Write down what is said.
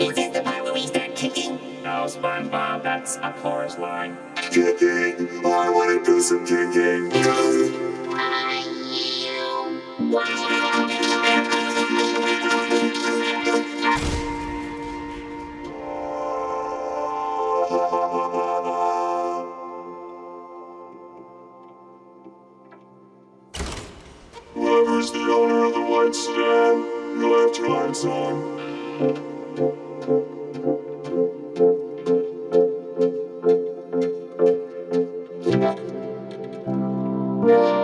Is this the part where we start kicking? No, SpongeBob, that's a chorus line. Kicking, I wanna do some kicking. Whoever's the owner of the white star, you'll have to find some. thank you